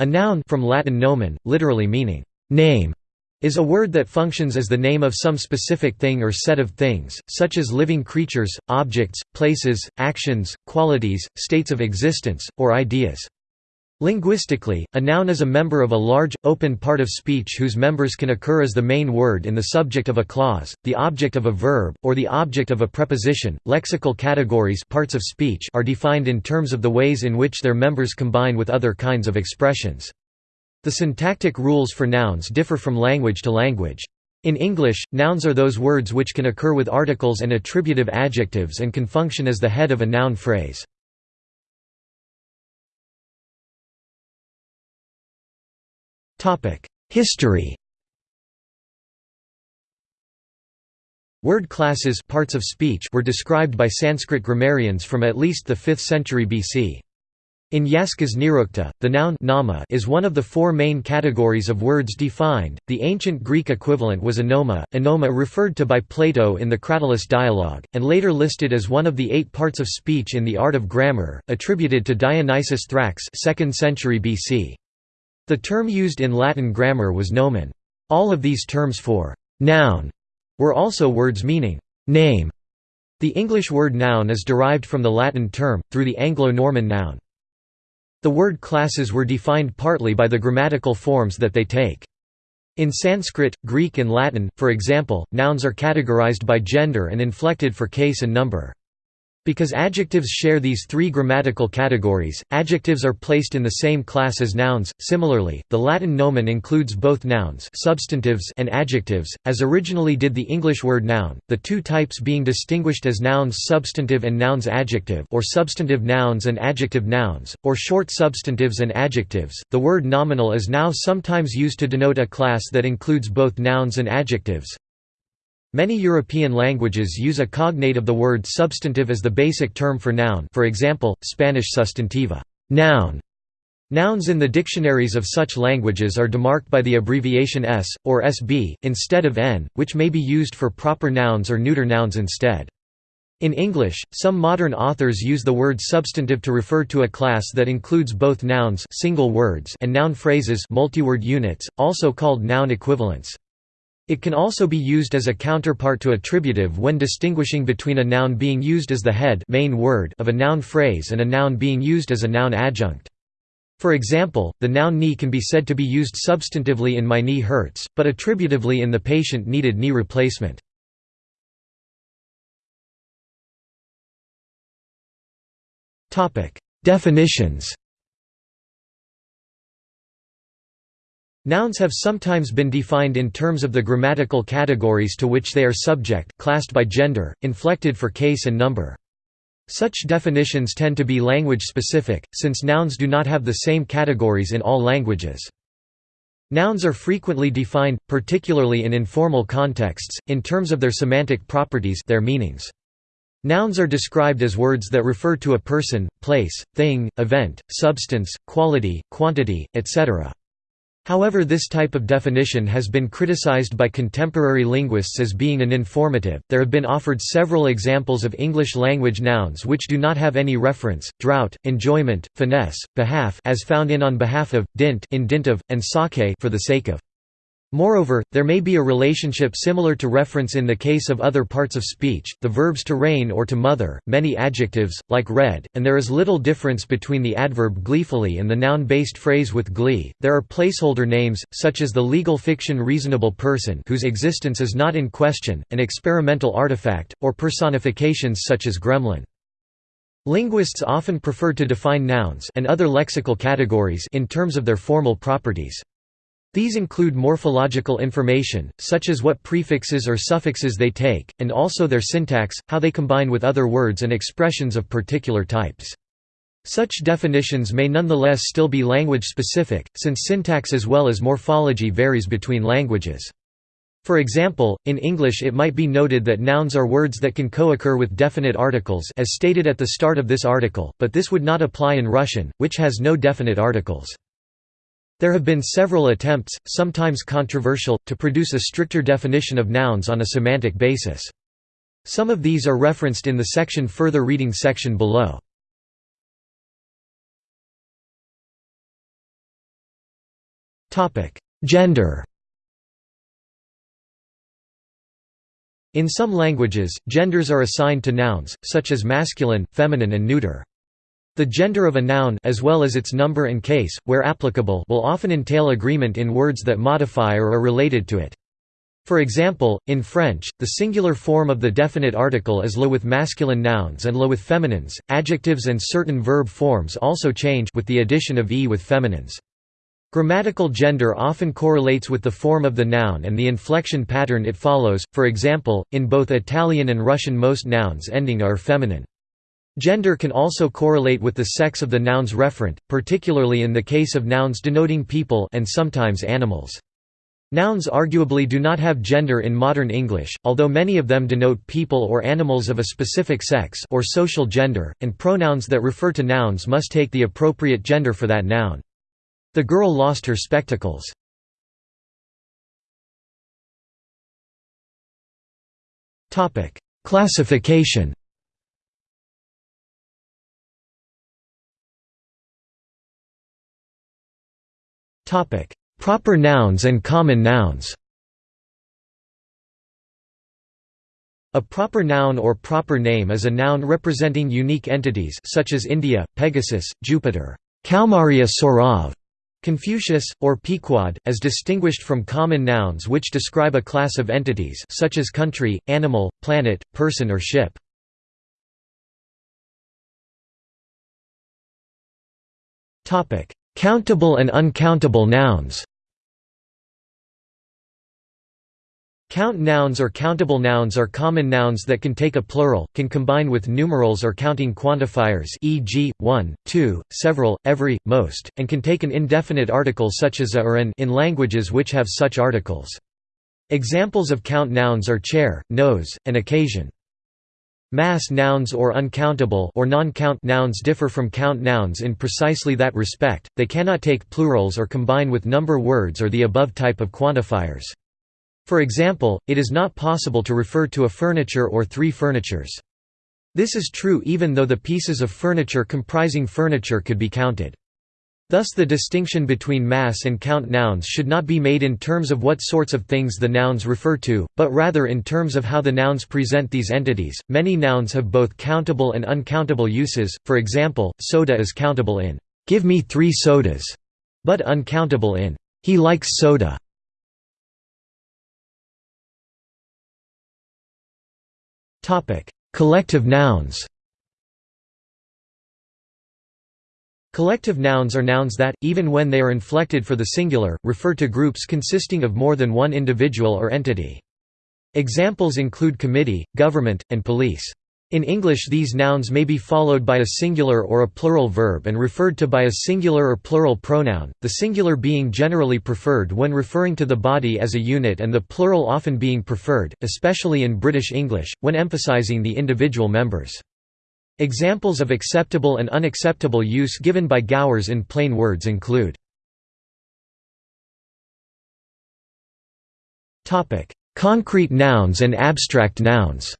A noun from Latin nomen, literally meaning name, is a word that functions as the name of some specific thing or set of things, such as living creatures, objects, places, actions, qualities, states of existence, or ideas. Linguistically, a noun is a member of a large, open part of speech whose members can occur as the main word in the subject of a clause, the object of a verb, or the object of a preposition. Lexical categories parts of speech are defined in terms of the ways in which their members combine with other kinds of expressions. The syntactic rules for nouns differ from language to language. In English, nouns are those words which can occur with articles and attributive adjectives and can function as the head of a noun phrase. History Word classes parts of speech were described by Sanskrit grammarians from at least the 5th century BC. In Yaska's Nirukta, the noun nama is one of the four main categories of words defined. The ancient Greek equivalent was onoma, onoma referred to by Plato in the Cratylus dialogue, and later listed as one of the eight parts of speech in the art of grammar, attributed to Dionysius Thrax 2nd century BC. The term used in Latin grammar was nomen. All of these terms for «noun» were also words meaning «name». The English word noun is derived from the Latin term, through the Anglo-Norman noun. The word classes were defined partly by the grammatical forms that they take. In Sanskrit, Greek and Latin, for example, nouns are categorized by gender and inflected for case and number. Because adjectives share these three grammatical categories, adjectives are placed in the same class as nouns. Similarly, the Latin nomen includes both nouns, substantives, and adjectives, as originally did the English word noun, the two types being distinguished as nouns substantive and nouns adjective, or substantive nouns and adjective nouns, or short substantives and adjectives. The word nominal is now sometimes used to denote a class that includes both nouns and adjectives, Many European languages use a cognate of the word substantive as the basic term for noun for example, Spanish sustantiva noun". Nouns in the dictionaries of such languages are demarked by the abbreviation s, or sb, instead of n, which may be used for proper nouns or neuter nouns instead. In English, some modern authors use the word substantive to refer to a class that includes both nouns single words and noun phrases multiword units, also called noun equivalents. It can also be used as a counterpart to attributive when distinguishing between a noun being used as the head main word of a noun phrase and a noun being used as a noun adjunct. For example, the noun knee can be said to be used substantively in my knee hurts, but attributively in the patient needed knee replacement. Definitions Nouns have sometimes been defined in terms of the grammatical categories to which they are subject classed by gender, inflected for case and number. Such definitions tend to be language-specific, since nouns do not have the same categories in all languages. Nouns are frequently defined, particularly in informal contexts, in terms of their semantic properties their meanings. Nouns are described as words that refer to a person, place, thing, event, substance, quality, quantity, etc. However this type of definition has been criticized by contemporary linguists as being uninformative. There have been offered several examples of English language nouns which do not have any reference: drought, enjoyment, finesse, behalf as found in on behalf of, dint in dint of, and sake for the sake of. Moreover, there may be a relationship similar to reference in the case of other parts of speech, the verbs to reign or to mother, many adjectives, like red, and there is little difference between the adverb gleefully and the noun-based phrase with glee. There are placeholder names, such as the legal fiction reasonable person whose existence is not in question, an experimental artifact, or personifications such as gremlin. Linguists often prefer to define nouns and other lexical categories in terms of their formal properties. These include morphological information, such as what prefixes or suffixes they take, and also their syntax, how they combine with other words and expressions of particular types. Such definitions may nonetheless still be language-specific, since syntax as well as morphology varies between languages. For example, in English it might be noted that nouns are words that can co-occur with definite articles as stated at the start of this article, but this would not apply in Russian, which has no definite articles. There have been several attempts, sometimes controversial, to produce a stricter definition of nouns on a semantic basis. Some of these are referenced in the section further reading section below. Gender In some languages, genders are assigned to nouns, such as masculine, feminine and neuter. The gender of a noun as well as its number and case, where applicable will often entail agreement in words that modify or are related to it. For example, in French, the singular form of the definite article is le with masculine nouns and le with feminines. Adjectives and certain verb forms also change with the addition of e with feminines. Grammatical gender often correlates with the form of the noun and the inflection pattern it follows, for example, in both Italian and Russian most nouns ending are feminine. Gender can also correlate with the sex of the nouns referent, particularly in the case of nouns denoting people and sometimes animals. Nouns arguably do not have gender in modern English, although many of them denote people or animals of a specific sex or social gender, and pronouns that refer to nouns must take the appropriate gender for that noun. The girl lost her spectacles. Classification Proper nouns and common nouns. A proper noun or proper name is a noun representing unique entities such as India, Pegasus, Jupiter, Kaumaria Saurav, Confucius, or Pequod, as distinguished from common nouns which describe a class of entities such as country, animal, planet, person or ship. Countable and uncountable nouns Count nouns or countable nouns are common nouns that can take a plural, can combine with numerals or counting quantifiers e.g., one, two, several, every, most, and can take an indefinite article such as a or an in languages which have such articles. Examples of count nouns are chair, nose, and occasion. Mass nouns or uncountable or non-count nouns differ from count nouns in precisely that respect, they cannot take plurals or combine with number words or the above type of quantifiers. For example, it is not possible to refer to a furniture or three furnitures. This is true even though the pieces of furniture comprising furniture could be counted. Thus the distinction between mass and count nouns should not be made in terms of what sorts of things the nouns refer to, but rather in terms of how the nouns present these entities. Many nouns have both countable and uncountable uses, for example, soda is countable in, give me three sodas, but uncountable in, he likes soda. Collective nouns. Collective nouns are nouns that, even when they are inflected for the singular, refer to groups consisting of more than one individual or entity. Examples include committee, government, and police. In English these nouns may be followed by a singular or a plural verb and referred to by a singular or plural pronoun, the singular being generally preferred when referring to the body as a unit and the plural often being preferred, especially in British English, when emphasising the individual members. Examples of acceptable and unacceptable use given by Gowers in plain words include Concrete nouns and abstract nouns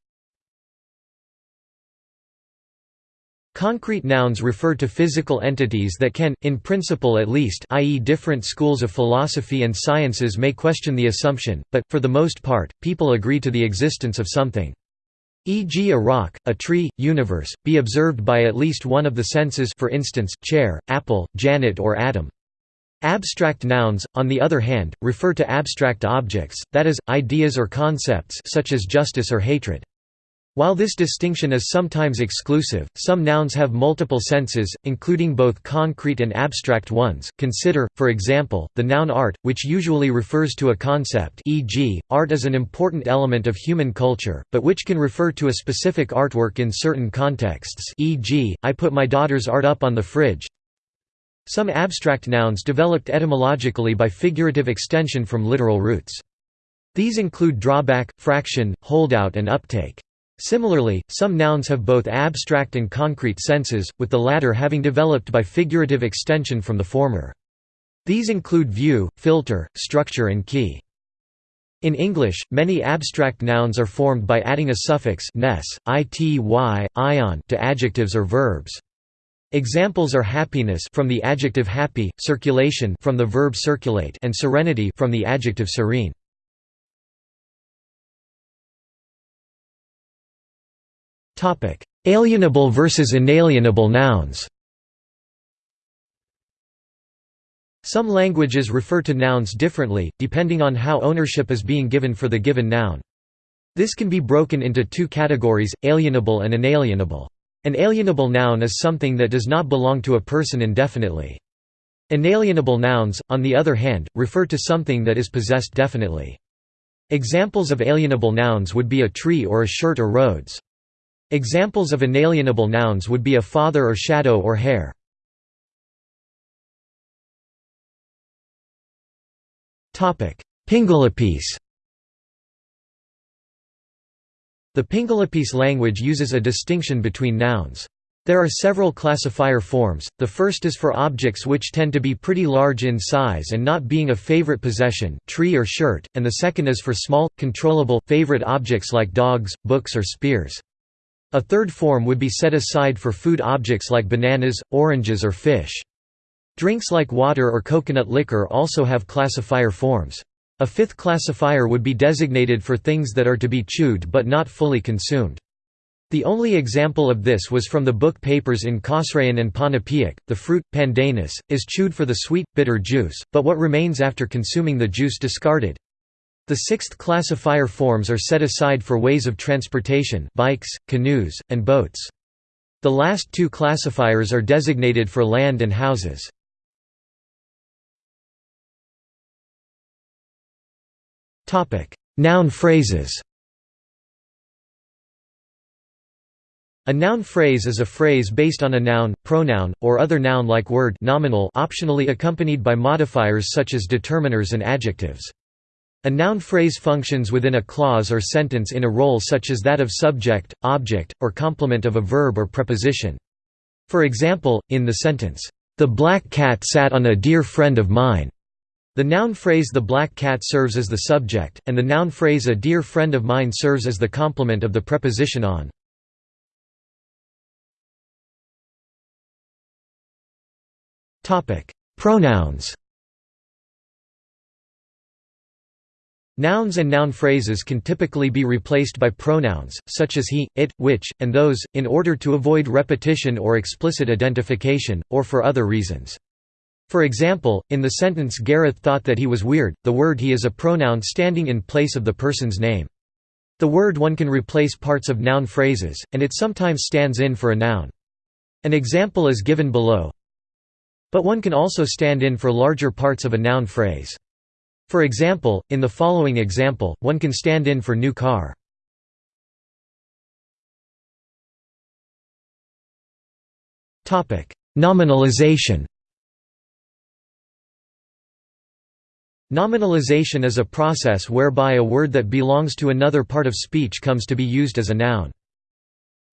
Concrete nouns refer to physical entities that can, in principle at least i.e. different schools of philosophy and sciences may question the assumption, but, for the most part, people agree to the existence of something. E.g. a rock, a tree, universe, be observed by at least one of the senses for instance, chair, apple, Janet or atom. Abstract nouns, on the other hand, refer to abstract objects, that is, ideas or concepts such as justice or hatred. While this distinction is sometimes exclusive, some nouns have multiple senses, including both concrete and abstract ones. Consider, for example, the noun art, which usually refers to a concept e.g., art is an important element of human culture, but which can refer to a specific artwork in certain contexts e.g., I put my daughter's art up on the fridge. Some abstract nouns developed etymologically by figurative extension from literal roots. These include drawback, fraction, holdout and uptake. Similarly, some nouns have both abstract and concrete senses, with the latter having developed by figurative extension from the former. These include view, filter, structure and key. In English, many abstract nouns are formed by adding a suffix -ness, ity, ion to adjectives or verbs. Examples are happiness from the adjective happy, circulation from the verb circulate and serenity from the adjective serene. Alienable versus inalienable nouns. Some languages refer to nouns differently, depending on how ownership is being given for the given noun. This can be broken into two categories, alienable and inalienable. An alienable noun is something that does not belong to a person indefinitely. Inalienable nouns, on the other hand, refer to something that is possessed definitely. Examples of alienable nouns would be a tree or a shirt or roads. Examples of inalienable nouns would be a father or shadow or hair. Pingelapese The Pingelapese language uses a distinction between nouns. There are several classifier forms, the first is for objects which tend to be pretty large in size and not being a favorite possession tree or shirt, and the second is for small, controllable, favorite objects like dogs, books or spears. A third form would be set aside for food objects like bananas, oranges or fish. Drinks like water or coconut liquor also have classifier forms. A fifth classifier would be designated for things that are to be chewed but not fully consumed. The only example of this was from the book Papers in Kosraean and Ponapean. The fruit, pandanus, is chewed for the sweet, bitter juice, but what remains after consuming the juice discarded. The sixth classifier forms are set aside for ways of transportation bikes, canoes, and boats. The last two classifiers are designated for land and houses. Noun phrases A noun phrase is a phrase based on a noun, pronoun, or other noun-like word nominal optionally accompanied by modifiers such as determiners and adjectives. A noun phrase functions within a clause or sentence in a role such as that of subject, object, or complement of a verb or preposition. For example, in the sentence, "'The black cat sat on a dear friend of mine' The noun phrase the black cat serves as the subject, and the noun phrase a dear friend of mine serves as the complement of the preposition on. Pronouns Nouns and noun phrases can typically be replaced by pronouns, such as he, it, which, and those, in order to avoid repetition or explicit identification, or for other reasons. For example, in the sentence Gareth thought that he was weird, the word he is a pronoun standing in place of the person's name. The word one can replace parts of noun phrases, and it sometimes stands in for a noun. An example is given below. But one can also stand in for larger parts of a noun phrase. For example, in the following example, one can stand in for new car. Nominalization Nominalization is a process whereby a word that belongs to another part of speech comes to be used as a noun.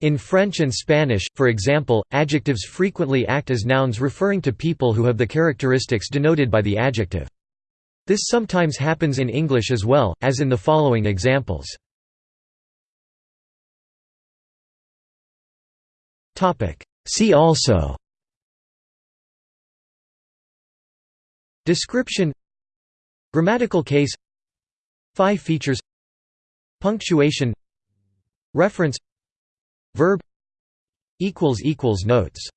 In French and Spanish, for example, adjectives frequently act as nouns referring to people who have the characteristics denoted by the adjective. This sometimes happens in English as well, as in the following examples. See also. Description. Grammatical case. Phi features. Punctuation. Reference. Verb. Notes